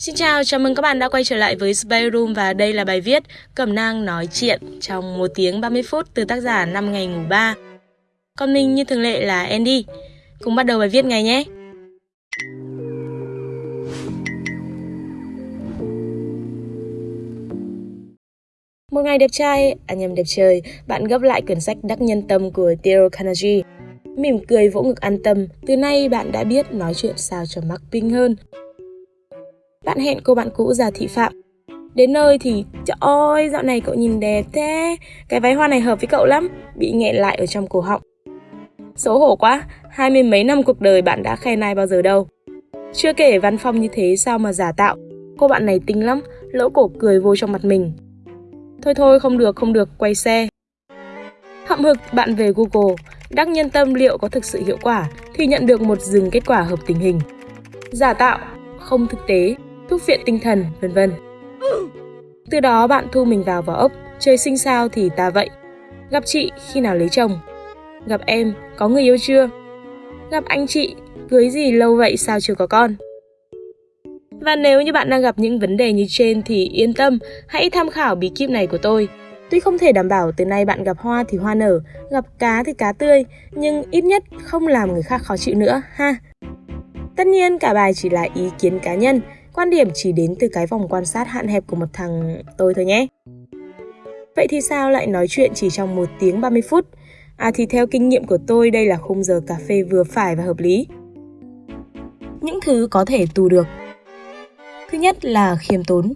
Xin chào, chào mừng các bạn đã quay trở lại với Spy Room và đây là bài viết Cẩm nang nói chuyện trong 1 tiếng 30 phút từ tác giả năm ngày ngủ 3. Còn mình như thường lệ là Andy. Cùng bắt đầu bài viết ngày nhé. Một ngày đẹp trai, à nhầm đẹp trời, bạn gấp lại quyển sách Đắc Nhân Tâm của Dale Carnegie. Mỉm cười vỗ ngực an tâm, từ nay bạn đã biết nói chuyện sao cho mắc pinh hơn. Bạn hẹn cô bạn cũ già thị phạm. Đến nơi thì, trời ơi, dạo này cậu nhìn đẹp thế, cái váy hoa này hợp với cậu lắm, bị nghẹn lại ở trong cổ họng. Xấu hổ quá, hai mươi mấy năm cuộc đời bạn đã khen ai bao giờ đâu. Chưa kể văn phong như thế sao mà giả tạo, cô bạn này tinh lắm, lỗ cổ cười vô trong mặt mình. Thôi thôi, không được, không được, quay xe. Hậm hực, bạn về Google, đắc nhân tâm liệu có thực sự hiệu quả thì nhận được một dừng kết quả hợp tình hình. Giả tạo, không thực tế, thuốc viện tinh thần, vân vân. Từ đó bạn thu mình vào vỏ ốc, trời sinh sao thì ta vậy. Gặp chị khi nào lấy chồng? Gặp em, có người yêu chưa? Gặp anh chị, cưới gì lâu vậy sao chưa có con? Và nếu như bạn đang gặp những vấn đề như trên thì yên tâm, hãy tham khảo bí kíp này của tôi. Tuy không thể đảm bảo từ nay bạn gặp hoa thì hoa nở, gặp cá thì cá tươi, nhưng ít nhất không làm người khác khó chịu nữa ha. Tất nhiên cả bài chỉ là ý kiến cá nhân, quan điểm chỉ đến từ cái vòng quan sát hạn hẹp của một thằng tôi thôi nhé. Vậy thì sao lại nói chuyện chỉ trong 1 tiếng 30 phút? À thì theo kinh nghiệm của tôi đây là khung giờ cà phê vừa phải và hợp lý. Những thứ có thể tù được. Thứ nhất là khiêm tốn.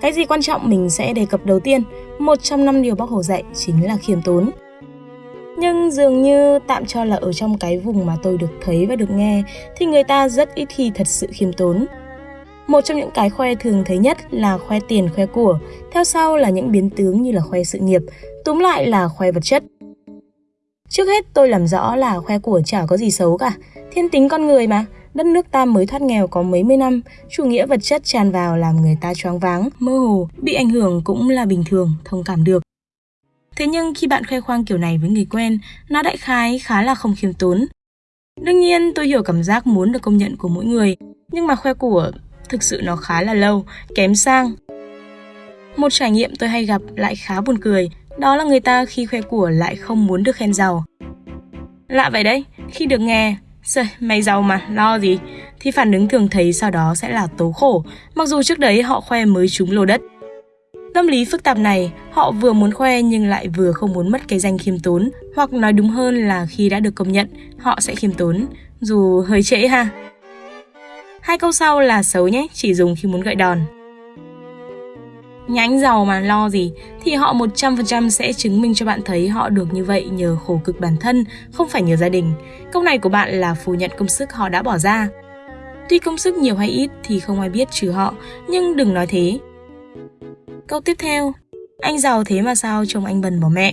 Cái gì quan trọng mình sẽ đề cập đầu tiên, một trong năm điều bác Hồ dạy chính là khiêm tốn. Nhưng dường như tạm cho là ở trong cái vùng mà tôi được thấy và được nghe thì người ta rất ít khi thật sự khiêm tốn. Một trong những cái khoe thường thấy nhất là khoe tiền khoe của, theo sau là những biến tướng như là khoe sự nghiệp, túm lại là khoe vật chất. Trước hết tôi làm rõ là khoe của chả có gì xấu cả, thiên tính con người mà, đất nước ta mới thoát nghèo có mấy mươi năm, chủ nghĩa vật chất tràn vào làm người ta choáng váng, mơ hồ, bị ảnh hưởng cũng là bình thường, thông cảm được. Thế nhưng khi bạn khoe khoang kiểu này với người quen, nó đại khái khá là không khiêm tốn. Đương nhiên tôi hiểu cảm giác muốn được công nhận của mỗi người, nhưng mà khoe của thực sự nó khá là lâu, kém sang. Một trải nghiệm tôi hay gặp lại khá buồn cười, đó là người ta khi khoe của lại không muốn được khen giàu. Lạ vậy đấy, khi được nghe, Trời, mày giàu mà, lo gì? Thì phản ứng thường thấy sau đó sẽ là tố khổ, mặc dù trước đấy họ khoe mới trúng lô đất. Tâm lý phức tạp này, họ vừa muốn khoe nhưng lại vừa không muốn mất cái danh khiêm tốn, hoặc nói đúng hơn là khi đã được công nhận, họ sẽ khiêm tốn, dù hơi trễ ha. Hai câu sau là xấu nhé, chỉ dùng khi muốn gợi đòn. Nhánh giàu mà lo gì thì họ 100% sẽ chứng minh cho bạn thấy họ được như vậy nhờ khổ cực bản thân, không phải nhờ gia đình. Câu này của bạn là phủ nhận công sức họ đã bỏ ra. Tuy công sức nhiều hay ít thì không ai biết trừ họ, nhưng đừng nói thế. Câu tiếp theo, anh giàu thế mà sao chồng anh bần bỏ mẹ.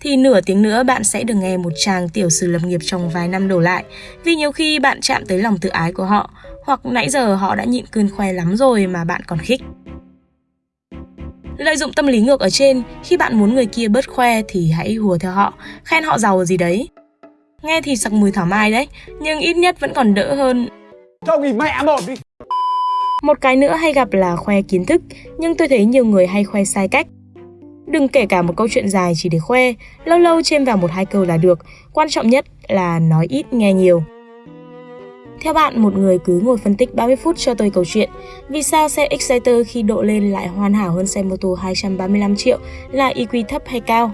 Thì nửa tiếng nữa bạn sẽ được nghe một chàng tiểu sử lập nghiệp trong vài năm đổ lại, vì nhiều khi bạn chạm tới lòng tự ái của họ, hoặc nãy giờ họ đã nhịn cơn khoe lắm rồi mà bạn còn khích. Lợi dụng tâm lý ngược ở trên, khi bạn muốn người kia bớt khoe thì hãy hùa theo họ, khen họ giàu gì đấy. Nghe thì sặc mùi thảo mai đấy, nhưng ít nhất vẫn còn đỡ hơn. Cho nghỉ mẹ một đi. Một cái nữa hay gặp là khoe kiến thức, nhưng tôi thấy nhiều người hay khoe sai cách. Đừng kể cả một câu chuyện dài chỉ để khoe, lâu lâu chêm vào một hai câu là được, quan trọng nhất là nói ít nghe nhiều. Theo bạn, một người cứ ngồi phân tích 30 phút cho tôi câu chuyện Vì sao xe Exciter khi độ lên lại hoàn hảo hơn xe mô tô 235 triệu là EQ thấp hay cao?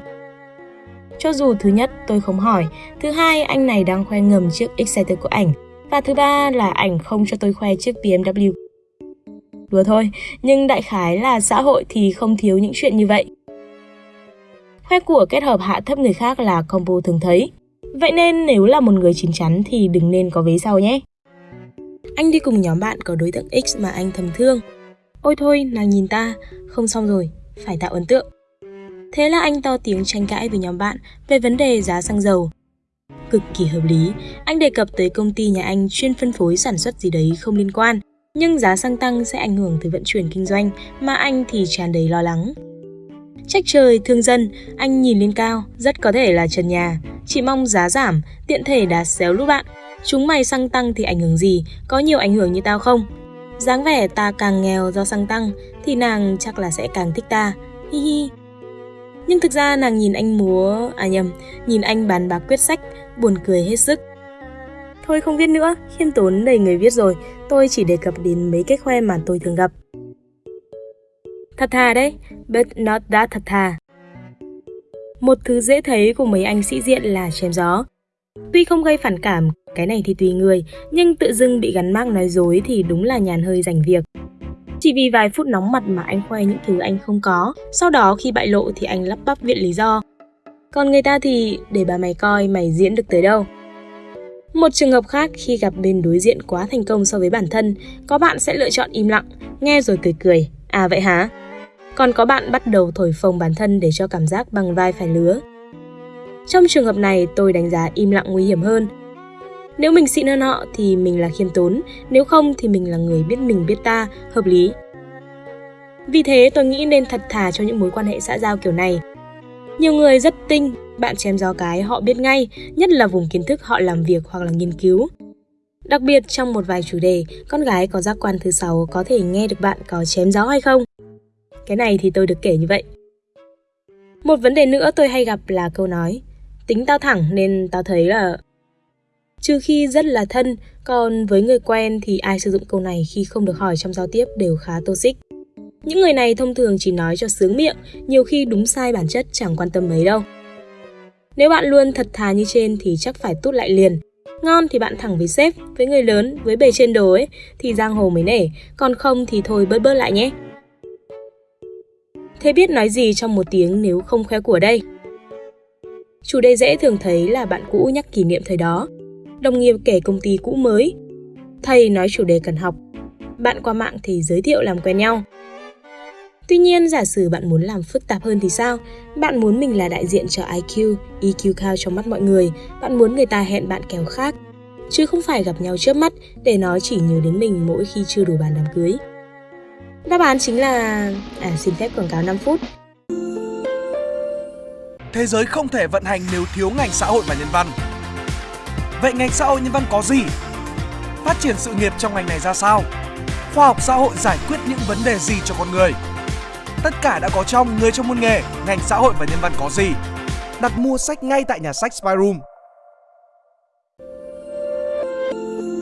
Cho dù thứ nhất tôi không hỏi, thứ hai anh này đang khoe ngầm chiếc Exciter của ảnh và thứ ba là ảnh không cho tôi khoe chiếc BMW. Đùa thôi, nhưng đại khái là xã hội thì không thiếu những chuyện như vậy. Khoe của kết hợp hạ thấp người khác là combo thường thấy. Vậy nên nếu là một người chín chắn thì đừng nên có vế sau nhé. Anh đi cùng nhóm bạn có đối tượng X mà anh thầm thương. Ôi thôi, nàng nhìn ta, không xong rồi, phải tạo ấn tượng. Thế là anh to tiếng tranh cãi với nhóm bạn về vấn đề giá xăng dầu. Cực kỳ hợp lý, anh đề cập tới công ty nhà anh chuyên phân phối sản xuất gì đấy không liên quan, nhưng giá xăng tăng sẽ ảnh hưởng tới vận chuyển kinh doanh mà anh thì tràn đầy lo lắng. Trách trời, thương dân, anh nhìn lên cao, rất có thể là trần nhà, chỉ mong giá giảm, tiện thể đá xéo lũ bạn. Chúng mày xăng tăng thì ảnh hưởng gì, có nhiều ảnh hưởng như tao không? dáng vẻ ta càng nghèo do xăng tăng thì nàng chắc là sẽ càng thích ta. Hi hi. Nhưng thực ra nàng nhìn anh múa, à nhầm, nhìn anh bàn bạc quyết sách, buồn cười hết sức. Thôi không viết nữa, khiêm tốn đầy người viết rồi, tôi chỉ đề cập đến mấy cái khoe mà tôi thường gặp. Thật thà đấy, but not that thật thà. Một thứ dễ thấy của mấy anh sĩ diện là chém gió. Tuy không gây phản cảm, cái này thì tùy người, nhưng tự dưng bị gắn mác nói dối thì đúng là nhàn hơi rảnh việc. Chỉ vì vài phút nóng mặt mà anh khoe những thứ anh không có, sau đó khi bại lộ thì anh lắp bắp viện lý do. Còn người ta thì để bà mày coi mày diễn được tới đâu. Một trường hợp khác khi gặp bên đối diện quá thành công so với bản thân, có bạn sẽ lựa chọn im lặng, nghe rồi cười cười. À vậy hả? Còn có bạn bắt đầu thổi phồng bản thân để cho cảm giác bằng vai phải lứa. Trong trường hợp này, tôi đánh giá im lặng nguy hiểm hơn. Nếu mình xịn hơn họ thì mình là khiêm tốn, nếu không thì mình là người biết mình biết ta, hợp lý. Vì thế tôi nghĩ nên thật thà cho những mối quan hệ xã giao kiểu này. Nhiều người rất tinh, bạn chém gió cái họ biết ngay, nhất là vùng kiến thức họ làm việc hoặc là nghiên cứu. Đặc biệt trong một vài chủ đề, con gái có giác quan thứ sáu có thể nghe được bạn có chém gió hay không. Cái này thì tôi được kể như vậy. Một vấn đề nữa tôi hay gặp là câu nói Tính tao thẳng nên tao thấy là Trừ khi rất là thân, còn với người quen thì ai sử dụng câu này khi không được hỏi trong giao tiếp đều khá toxic. Những người này thông thường chỉ nói cho sướng miệng, nhiều khi đúng sai bản chất chẳng quan tâm mấy đâu. Nếu bạn luôn thật thà như trên thì chắc phải tút lại liền. Ngon thì bạn thẳng với sếp, với người lớn, với bề trên đồ ấy thì giang hồ mới nể, còn không thì thôi bớt bớt lại nhé. Thế biết nói gì trong một tiếng nếu không khoe của đây? Chủ đề dễ thường thấy là bạn cũ nhắc kỷ niệm thời đó, đồng nghiệp kể công ty cũ mới, thầy nói chủ đề cần học, bạn qua mạng thì giới thiệu làm quen nhau. Tuy nhiên, giả sử bạn muốn làm phức tạp hơn thì sao? Bạn muốn mình là đại diện cho IQ, EQ cao trong mắt mọi người, bạn muốn người ta hẹn bạn kèo khác, chứ không phải gặp nhau trước mắt để nó chỉ nhớ đến mình mỗi khi chưa đủ bàn đám cưới. Đáp án chính là... À, xin phép quảng cáo 5 phút. Thế giới không thể vận hành nếu thiếu ngành xã hội và nhân văn. Vậy ngành xã hội nhân văn có gì? Phát triển sự nghiệp trong ngành này ra sao? Khoa học xã hội giải quyết những vấn đề gì cho con người? Tất cả đã có trong Người trong môn nghề, ngành xã hội và nhân văn có gì? Đặt mua sách ngay tại nhà sách Spyroom.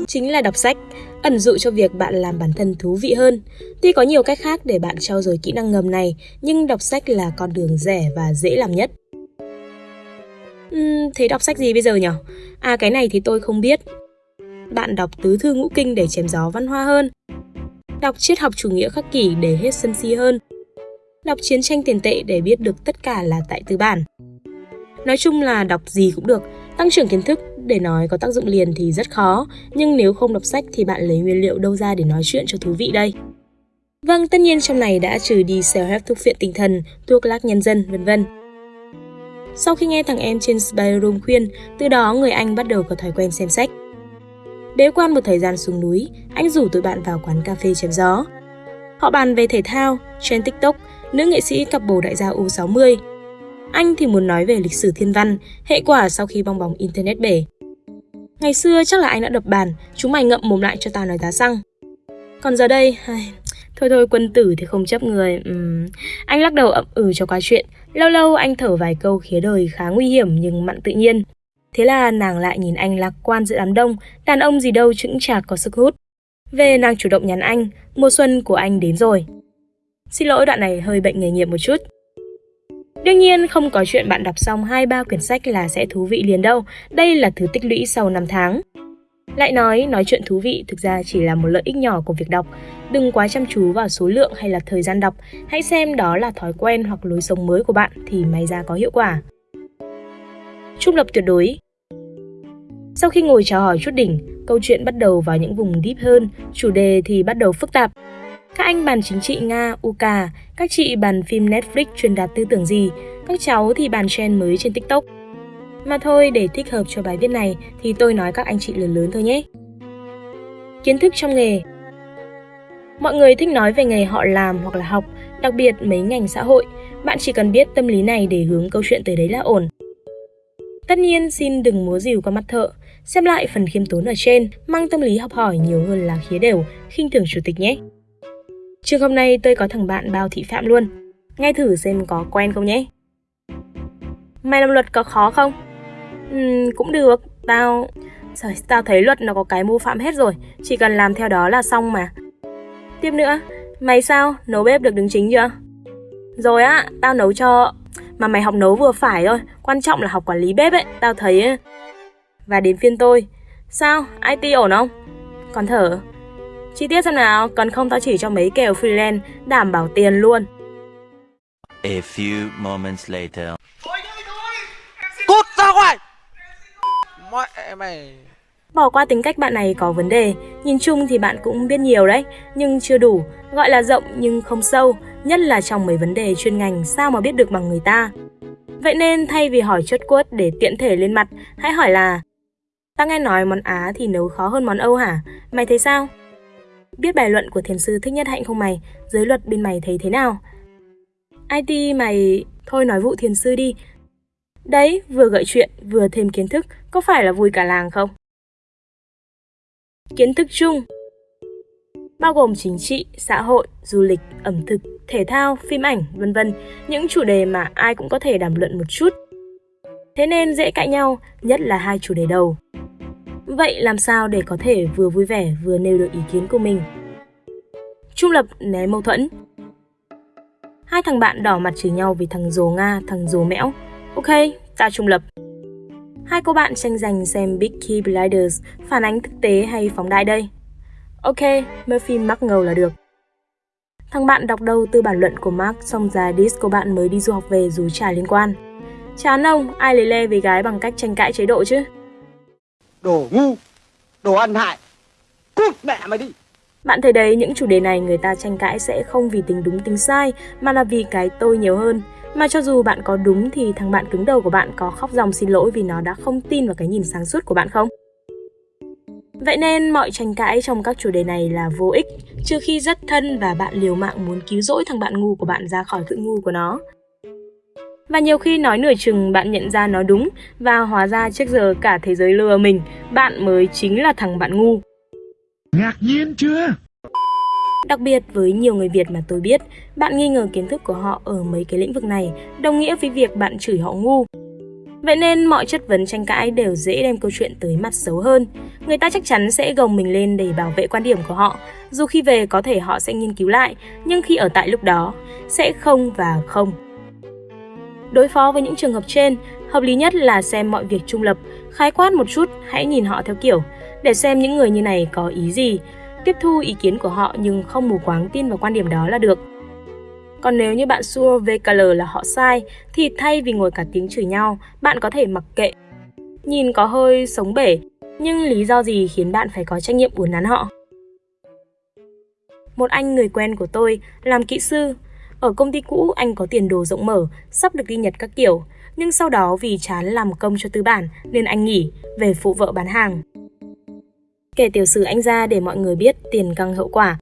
Chính là đọc sách, ẩn dụ cho việc bạn làm bản thân thú vị hơn. Tuy có nhiều cách khác để bạn trau dồi kỹ năng ngầm này, nhưng đọc sách là con đường rẻ và dễ làm nhất. Uhm, thế đọc sách gì bây giờ nhỉ? À cái này thì tôi không biết. Bạn đọc tứ thư ngũ kinh để chém gió văn hoa hơn. Đọc triết học chủ nghĩa khắc kỷ để hết sân si hơn. Đọc chiến tranh tiền tệ để biết được tất cả là tại tư bản. Nói chung là đọc gì cũng được, tăng trưởng kiến thức để nói có tác dụng liền thì rất khó, nhưng nếu không đọc sách thì bạn lấy nguyên liệu đâu ra để nói chuyện cho thú vị đây? Vâng, tất nhiên trong này đã trừ đi self-help thuốc viện tinh thần, thuốc lác nhân dân, vân vân. Sau khi nghe thằng em trên Spy Room khuyên, từ đó người anh bắt đầu có thói quen xem sách. Bế quan một thời gian xuống núi, anh rủ tụi bạn vào quán cà phê chém gió. Họ bàn về thể thao, trên TikTok, nữ nghệ sĩ cặp bồ đại gia U60. Anh thì muốn nói về lịch sử thiên văn, hệ quả sau khi bong bóng Internet bể. Ngày xưa chắc là anh đã đập bàn, chúng mày ngậm mồm lại cho tao nói giá xăng. Còn giờ đây, ai? Thôi thôi quân tử thì không chấp người. Uhm. Anh lắc đầu ậm ừ cho qua chuyện. Lâu lâu anh thở vài câu khía đời khá nguy hiểm nhưng mặn tự nhiên. Thế là nàng lại nhìn anh lạc quan giữa đám đông, đàn ông gì đâu chững chạc có sức hút. Về nàng chủ động nhắn anh, mùa xuân của anh đến rồi. Xin lỗi đoạn này hơi bệnh nghề nghiệp một chút. Đương nhiên không có chuyện bạn đọc xong 2-3 quyển sách là sẽ thú vị liền đâu, đây là thứ tích lũy sau 5 tháng. Lại nói, nói chuyện thú vị thực ra chỉ là một lợi ích nhỏ của việc đọc. Đừng quá chăm chú vào số lượng hay là thời gian đọc, hãy xem đó là thói quen hoặc lối sống mới của bạn thì may ra có hiệu quả. Trung lập tuyệt đối Sau khi ngồi chào hỏi chút đỉnh, câu chuyện bắt đầu vào những vùng deep hơn, chủ đề thì bắt đầu phức tạp. Các anh bàn chính trị Nga, UK, các chị bàn phim Netflix truyền đạt tư tưởng gì, các cháu thì bàn trend mới trên TikTok. Mà thôi, để thích hợp cho bài viết này thì tôi nói các anh chị lớn lớn thôi nhé. Kiến thức trong nghề Mọi người thích nói về nghề họ làm hoặc là học, đặc biệt mấy ngành xã hội. Bạn chỉ cần biết tâm lý này để hướng câu chuyện tới đấy là ổn. Tất nhiên, xin đừng múa dìu qua mắt thợ. Xem lại phần khiêm tốn ở trên, mang tâm lý học hỏi nhiều hơn là khía đều, khinh thường chủ tịch nhé. Trường hôm nay tôi có thằng bạn bao thị phạm luôn. Nghe thử xem có quen không nhé. Mày làm luật có khó không? Ừ, cũng được, tao... Trời, tao thấy luật nó có cái mô phạm hết rồi, chỉ cần làm theo đó là xong mà. Tiếp nữa, mày sao, nấu bếp được đứng chính chưa? Rồi á, tao nấu cho... Mà mày học nấu vừa phải thôi, quan trọng là học quản lý bếp ấy, tao thấy ấy. Và đến phiên tôi. Sao, IT ổn không? Còn thở. Chi tiết xem nào, cần không tao chỉ cho mấy kèo freelance, đảm bảo tiền luôn. A few moments later. Cút ra ngoài! Mẹ mày... Bỏ qua tính cách bạn này có vấn đề, nhìn chung thì bạn cũng biết nhiều đấy, nhưng chưa đủ, gọi là rộng nhưng không sâu, nhất là trong mấy vấn đề chuyên ngành sao mà biết được bằng người ta. Vậy nên thay vì hỏi chốt quất để tiện thể lên mặt, hãy hỏi là Ta nghe nói món Á thì nấu khó hơn món Âu hả? Mày thấy sao? Biết bài luận của thiền sư Thích Nhất Hạnh không mày? Giới luật bên mày thấy thế nào? IT mày... Thôi nói vụ thiền sư đi. Đấy, vừa gợi chuyện, vừa thêm kiến thức, có phải là vui cả làng không? Kiến thức chung bao gồm chính trị, xã hội, du lịch, ẩm thực, thể thao, phim ảnh, vân vân, những chủ đề mà ai cũng có thể đàm luận một chút. Thế nên dễ cãi nhau, nhất là hai chủ đề đầu. Vậy làm sao để có thể vừa vui vẻ vừa nêu được ý kiến của mình? Trung lập né mâu thuẫn. Hai thằng bạn đỏ mặt chửi nhau vì thằng dồ Nga, thằng dồ mẽo. Ok, ta trung lập. Hai cô bạn tranh giành xem Big Key Blinders phản ánh thực tế hay phóng đại đây. Ok, Murphy mắc ngầu là được. Thằng bạn đọc đâu từ bản luận của Mark xong ra diss cô bạn mới đi du học về dù chả liên quan. Chán ông, ai lấy le với gái bằng cách tranh cãi chế độ chứ? Đồ ngu, đồ ăn hại. Cút mẹ mày đi. Bạn thấy đấy, những chủ đề này người ta tranh cãi sẽ không vì tính đúng tính sai, mà là vì cái tôi nhiều hơn. Mà cho dù bạn có đúng thì thằng bạn cứng đầu của bạn có khóc dòng xin lỗi vì nó đã không tin vào cái nhìn sáng suốt của bạn không? Vậy nên mọi tranh cãi trong các chủ đề này là vô ích, trừ khi rất thân và bạn liều mạng muốn cứu rỗi thằng bạn ngu của bạn ra khỏi cự ngu của nó. Và nhiều khi nói nửa chừng bạn nhận ra nó đúng và hóa ra trước giờ cả thế giới lừa mình, bạn mới chính là thằng bạn ngu. Ngạc nhiên chưa? Đặc biệt với nhiều người Việt mà tôi biết, bạn nghi ngờ kiến thức của họ ở mấy cái lĩnh vực này, đồng nghĩa với việc bạn chửi họ ngu. Vậy nên mọi chất vấn tranh cãi đều dễ đem câu chuyện tới mặt xấu hơn. Người ta chắc chắn sẽ gồng mình lên để bảo vệ quan điểm của họ, dù khi về có thể họ sẽ nghiên cứu lại, nhưng khi ở tại lúc đó, sẽ không và không. Đối phó với những trường hợp trên, hợp lý nhất là xem mọi việc trung lập, khái quát một chút, hãy nhìn họ theo kiểu, để xem những người như này có ý gì, tiếp thu ý kiến của họ nhưng không mù quáng tin vào quan điểm đó là được. Còn nếu như bạn xua VKL là họ sai, thì thay vì ngồi cả tiếng chửi nhau, bạn có thể mặc kệ. Nhìn có hơi sống bể, nhưng lý do gì khiến bạn phải có trách nhiệm uốn nắn họ? Một anh người quen của tôi làm kỹ sư. Ở công ty cũ anh có tiền đồ rộng mở, sắp được đi Nhật các kiểu. Nhưng sau đó vì chán làm công cho tư bản nên anh nghỉ, về phụ vợ bán hàng. Kể tiểu sử anh ra để mọi người biết tiền căng hậu quả.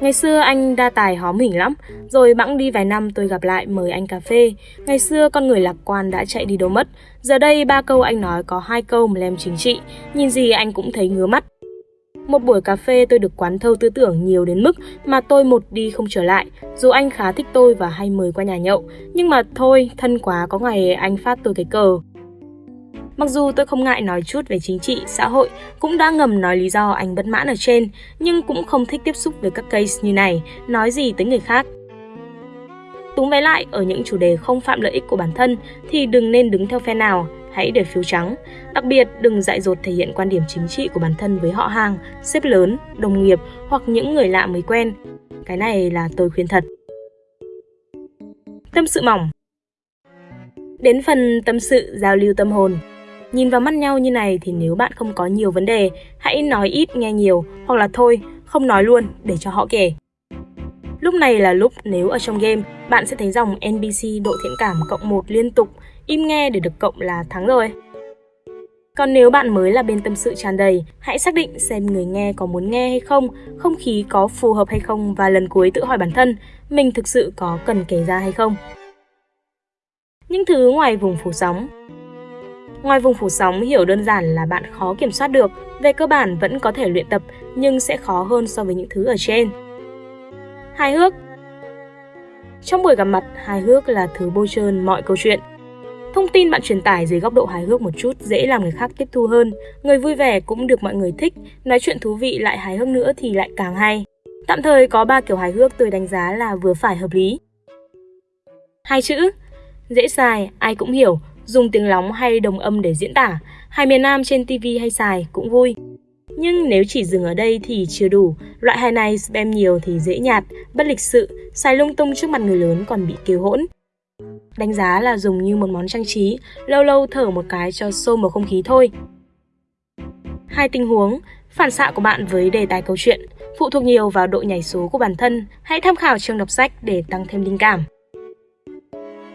Ngày xưa anh đa tài hóm hỉnh lắm, rồi bẵng đi vài năm tôi gặp lại mời anh cà phê. Ngày xưa con người lạc quan đã chạy đi đâu mất, giờ đây ba câu anh nói có hai câu mà lem chính trị, nhìn gì anh cũng thấy ngứa mắt. Một buổi cà phê tôi được quán thâu tư tưởng nhiều đến mức mà tôi một đi không trở lại. Dù anh khá thích tôi và hay mời qua nhà nhậu, nhưng mà thôi, thân quá có ngày anh phát tôi cái cờ. Mặc dù tôi không ngại nói chút về chính trị, xã hội, cũng đã ngầm nói lý do anh bất mãn ở trên, nhưng cũng không thích tiếp xúc với các case như này, nói gì tới người khác. Túng vé lại, ở những chủ đề không phạm lợi ích của bản thân thì đừng nên đứng theo phe nào, hãy để phiếu trắng. Đặc biệt, đừng dại dột thể hiện quan điểm chính trị của bản thân với họ hàng, sếp lớn, đồng nghiệp hoặc những người lạ mới quen. Cái này là tôi khuyên thật. Tâm sự mỏng Đến phần tâm sự giao lưu tâm hồn, Nhìn vào mắt nhau như này thì nếu bạn không có nhiều vấn đề, hãy nói ít nghe nhiều hoặc là thôi, không nói luôn để cho họ kể. Lúc này là lúc nếu ở trong game, bạn sẽ thấy dòng NPC độ thiện cảm cộng 1 liên tục, im nghe để được cộng là thắng rồi. Còn nếu bạn mới là bên tâm sự tràn đầy, hãy xác định xem người nghe có muốn nghe hay không, không khí có phù hợp hay không và lần cuối tự hỏi bản thân, mình thực sự có cần kể ra hay không. Những thứ ngoài vùng phủ sóng Ngoài vùng phủ sóng hiểu đơn giản là bạn khó kiểm soát được, về cơ bản vẫn có thể luyện tập nhưng sẽ khó hơn so với những thứ ở trên. Hài hước Trong buổi gặp mặt, hài hước là thứ bôi trơn mọi câu chuyện. Thông tin bạn truyền tải dưới góc độ hài hước một chút dễ làm người khác tiếp thu hơn. Người vui vẻ cũng được mọi người thích, nói chuyện thú vị lại hài hước nữa thì lại càng hay. Tạm thời có ba kiểu hài hước tôi đánh giá là vừa phải hợp lý. Hai chữ, dễ xài, ai cũng hiểu, dùng tiếng lóng hay đồng âm để diễn tả, hài miền Nam trên TV hay xài cũng vui. Nhưng nếu chỉ dừng ở đây thì chưa đủ, loại hài này spam nhiều thì dễ nhạt, bất lịch sự, xài lung tung trước mặt người lớn còn bị kêu hỗn. Đánh giá là dùng như một món trang trí, lâu lâu thở một cái cho xô một không khí thôi. Hai tình huống, phản xạ của bạn với đề tài câu chuyện phụ thuộc nhiều vào độ nhảy số của bản thân, hãy tham khảo trường đọc sách để tăng thêm linh cảm.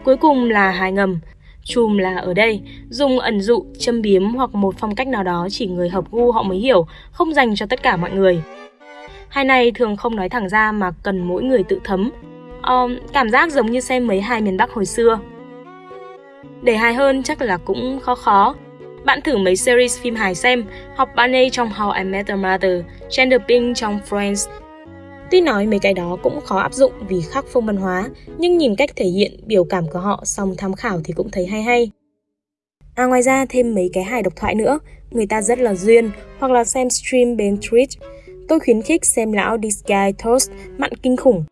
Cuối cùng là hài ngầm, Chùm là ở đây, dùng ẩn dụ, châm biếm hoặc một phong cách nào đó chỉ người hợp gu họ mới hiểu, không dành cho tất cả mọi người. Hai này thường không nói thẳng ra mà cần mỗi người tự thấm. Um, cảm giác giống như xem mấy hai miền Bắc hồi xưa. Để hài hơn chắc là cũng khó khó. Bạn thử mấy series phim hài xem, học Barney trong How I Met Your Mother, Chandler Bing trong Friends, Tuy nói mấy cái đó cũng khó áp dụng vì khác phong văn hóa, nhưng nhìn cách thể hiện biểu cảm của họ xong tham khảo thì cũng thấy hay hay. À ngoài ra thêm mấy cái hài độc thoại nữa, người ta rất là duyên, hoặc là xem stream bên Twitch. Tôi khuyến khích xem lão This Guy Toast mặn kinh khủng.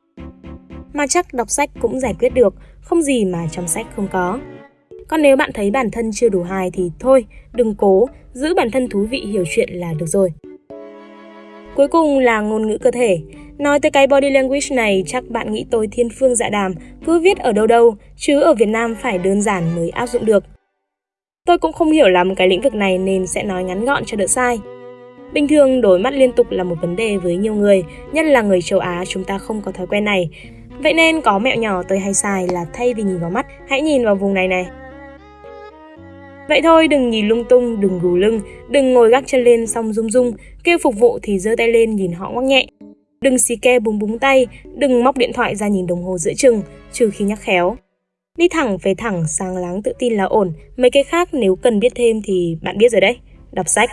Mà chắc đọc sách cũng giải quyết được, không gì mà trong sách không có. Còn nếu bạn thấy bản thân chưa đủ hài thì thôi, đừng cố, giữ bản thân thú vị hiểu chuyện là được rồi. Cuối cùng là ngôn ngữ cơ thể. Nói tới cái body language này chắc bạn nghĩ tôi thiên phương dạ đàm, cứ viết ở đâu đâu, chứ ở Việt Nam phải đơn giản mới áp dụng được. Tôi cũng không hiểu lắm cái lĩnh vực này nên sẽ nói ngắn gọn cho đỡ sai. Bình thường đổi mắt liên tục là một vấn đề với nhiều người, nhất là người châu Á chúng ta không có thói quen này. Vậy nên có mẹo nhỏ tôi hay xài là thay vì nhìn vào mắt, hãy nhìn vào vùng này này. Vậy thôi đừng nhìn lung tung, đừng gù lưng, đừng ngồi gác chân lên xong rung rung, kêu phục vụ thì giơ tay lên nhìn họ ngoắc nhẹ. Đừng xì ke búng búng tay, đừng móc điện thoại ra nhìn đồng hồ giữa chừng, trừ khi nhắc khéo. Đi thẳng về thẳng, sáng láng tự tin là ổn, mấy cái khác nếu cần biết thêm thì bạn biết rồi đấy, đọc sách.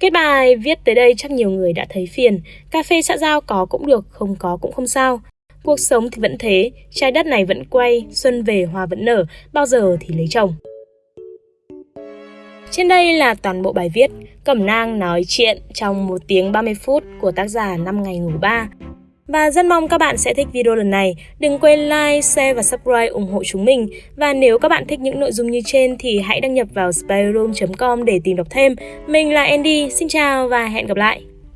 Kết bài viết tới đây chắc nhiều người đã thấy phiền, cà phê xã giao có cũng được, không có cũng không sao. Cuộc sống thì vẫn thế, trái đất này vẫn quay, xuân về hoa vẫn nở, bao giờ thì lấy chồng. Trên đây là toàn bộ bài viết Cẩm nang nói chuyện trong 1 tiếng 30 phút của tác giả 5 ngày ngủ 3. Và rất mong các bạn sẽ thích video lần này. Đừng quên like, share và subscribe ủng hộ chúng mình. Và nếu các bạn thích những nội dung như trên thì hãy đăng nhập vào spyroom.com để tìm đọc thêm. Mình là Andy, xin chào và hẹn gặp lại.